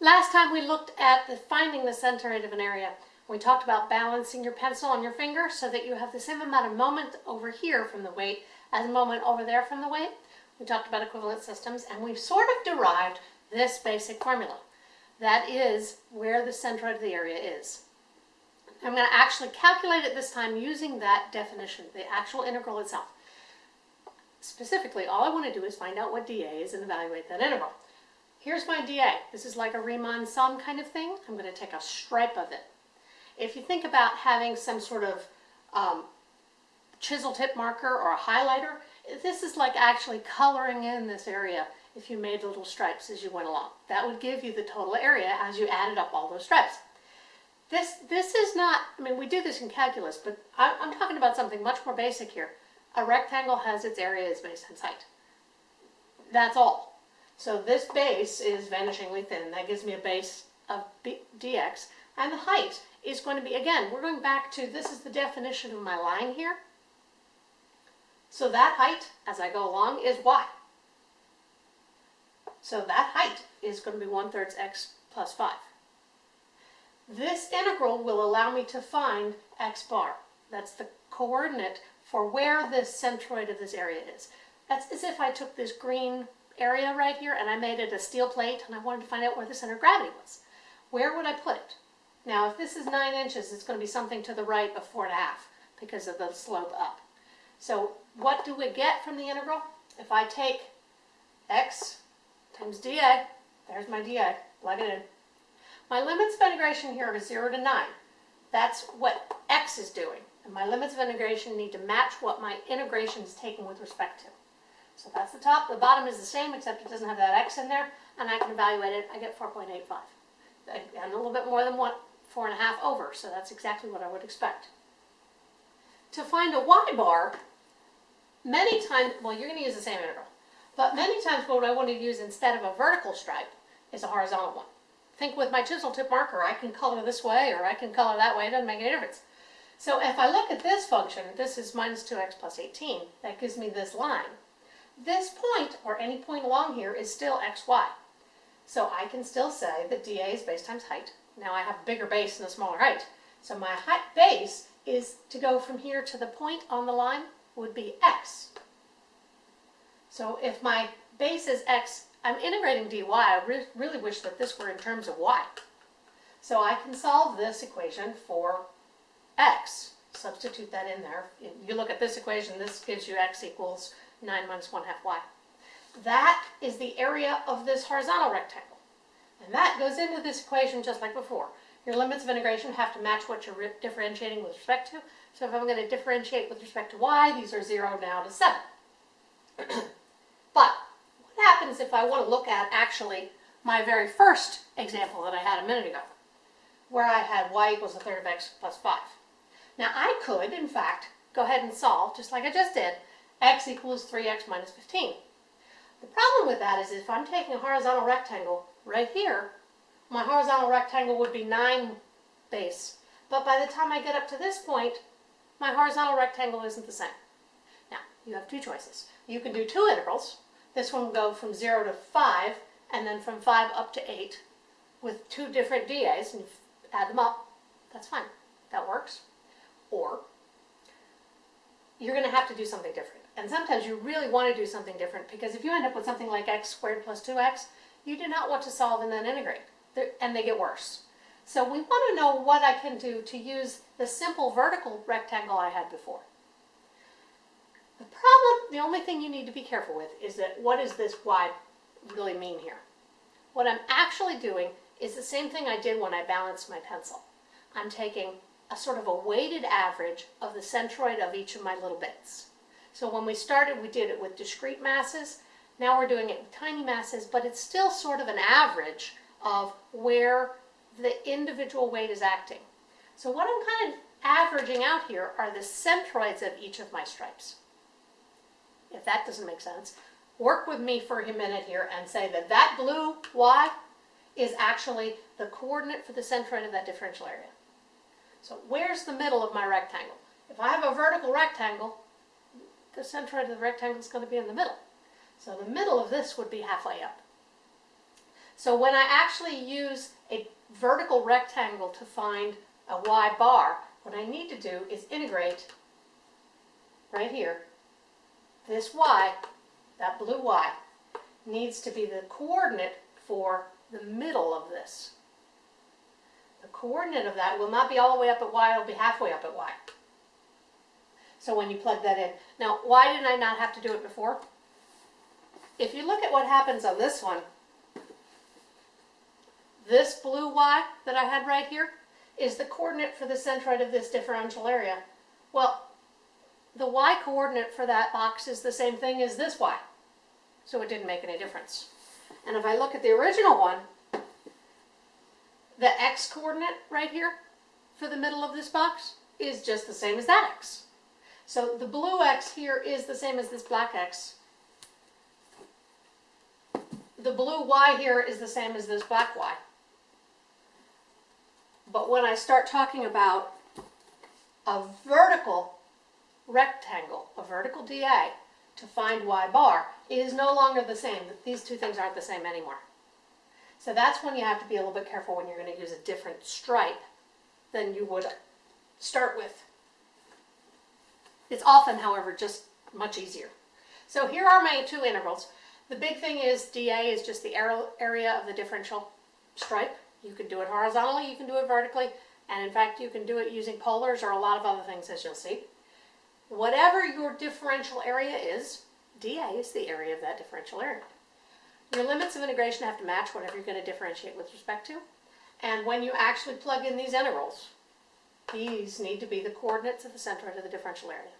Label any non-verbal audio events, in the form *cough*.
Last time we looked at the finding the centroid of an area. We talked about balancing your pencil on your finger so that you have the same amount of moment over here from the weight as moment over there from the weight. We talked about equivalent systems and we've sort of derived this basic formula. That is where the centroid of the area is. I'm going to actually calculate it this time using that definition, the actual integral itself. Specifically, all I want to do is find out what dA is and evaluate that integral. Here's my dA. This is like a Riemann sum kind of thing. I'm going to take a stripe of it. If you think about having some sort of um, chisel tip marker or a highlighter, this is like actually coloring in this area if you made little stripes as you went along. That would give you the total area as you added up all those stripes. This, this is not, I mean, we do this in calculus, but I, I'm talking about something much more basic here. A rectangle has its area as base times height. That's all. So this base is vanishingly thin. That gives me a base of B, dx. And the height is going to be, again, we're going back to, this is the definition of my line here. So that height, as I go along, is y. So that height is going to be 1 thirds x plus 5. This integral will allow me to find x bar. That's the coordinate for where the centroid of this area is. That's as if I took this green area right here and I made it a steel plate and I wanted to find out where the center of gravity was. Where would I put it? Now if this is 9 inches, it's going to be something to the right of 4.5 because of the slope up. So what do we get from the integral? If I take x times dA, there's my dA, plug it in. My limits of integration here are 0 to 9. That's what x is doing. And my limits of integration need to match what my integration is taking with respect to. So that's the top. The bottom is the same, except it doesn't have that x in there, and I can evaluate it. I get 4.85. And a little bit more than one, four and a half over, so that's exactly what I would expect. To find a y-bar, many times, well, you're going to use the same integral, but many times what I want to use instead of a vertical stripe is a horizontal one. Think with my chisel tip marker, I can color this way or I can color that way, it doesn't make any difference. So if I look at this function, this is minus 2x plus 18, that gives me this line. This point, or any point along here, is still xy. So I can still say that dA is base times height. Now I have a bigger base and a smaller height. So my height base is to go from here to the point on the line would be x. So if my base is x, I'm integrating dy. I re really wish that this were in terms of y. So I can solve this equation for x. Substitute that in there. You look at this equation, this gives you x equals 9 minus 1 half y. That is the area of this horizontal rectangle. And that goes into this equation just like before. Your limits of integration have to match what you're differentiating with respect to. So if I'm going to differentiate with respect to y, these are 0 now to 7. *clears throat* but what happens if I want to look at actually my very first example that I had a minute ago, where I had y equals a third of x plus 5. Now I could, in fact, go ahead and solve, just like I just did, x equals 3x minus 15. The problem with that is if I'm taking a horizontal rectangle right here, my horizontal rectangle would be 9 base. But by the time I get up to this point, my horizontal rectangle isn't the same. Now, you have two choices. You can do two integrals. This one will go from 0 to 5, and then from 5 up to 8, with two different dAs, and add them up. That's fine. That works. Or, you're going to have to do something different. And sometimes you really want to do something different, because if you end up with something like x squared plus 2x, you do not want to solve and then integrate, and they get worse. So we want to know what I can do to use the simple vertical rectangle I had before. The problem, the only thing you need to be careful with is that what does this y really mean here? What I'm actually doing is the same thing I did when I balanced my pencil. I'm taking a sort of a weighted average of the centroid of each of my little bits. So when we started, we did it with discrete masses. Now we're doing it with tiny masses, but it's still sort of an average of where the individual weight is acting. So what I'm kind of averaging out here are the centroids of each of my stripes. If that doesn't make sense, work with me for a minute here and say that that blue y is actually the coordinate for the centroid of that differential area. So where's the middle of my rectangle? If I have a vertical rectangle, the centroid of the rectangle is going to be in the middle. So the middle of this would be halfway up. So when I actually use a vertical rectangle to find a y bar, what I need to do is integrate right here. This y, that blue y, needs to be the coordinate for the middle of this. The coordinate of that will not be all the way up at y, it'll be halfway up at y. So when you plug that in. Now, why did I not have to do it before? If you look at what happens on this one, this blue y that I had right here is the coordinate for the centroid of this differential area. Well, the y coordinate for that box is the same thing as this y. So it didn't make any difference. And if I look at the original one, the x coordinate right here for the middle of this box is just the same as that x. So the blue x here is the same as this black x. The blue y here is the same as this black y. But when I start talking about a vertical rectangle, a vertical DA, to find y bar, it is no longer the same. These two things aren't the same anymore. So that's when you have to be a little bit careful when you're going to use a different stripe than you would start with. It's often, however, just much easier. So here are my two integrals. The big thing is dA is just the area of the differential stripe. You can do it horizontally, you can do it vertically, and in fact you can do it using polars or a lot of other things as you'll see. Whatever your differential area is, dA is the area of that differential area. Your limits of integration have to match whatever you're going to differentiate with respect to. And when you actually plug in these integrals, these need to be the coordinates of the center of the differential area.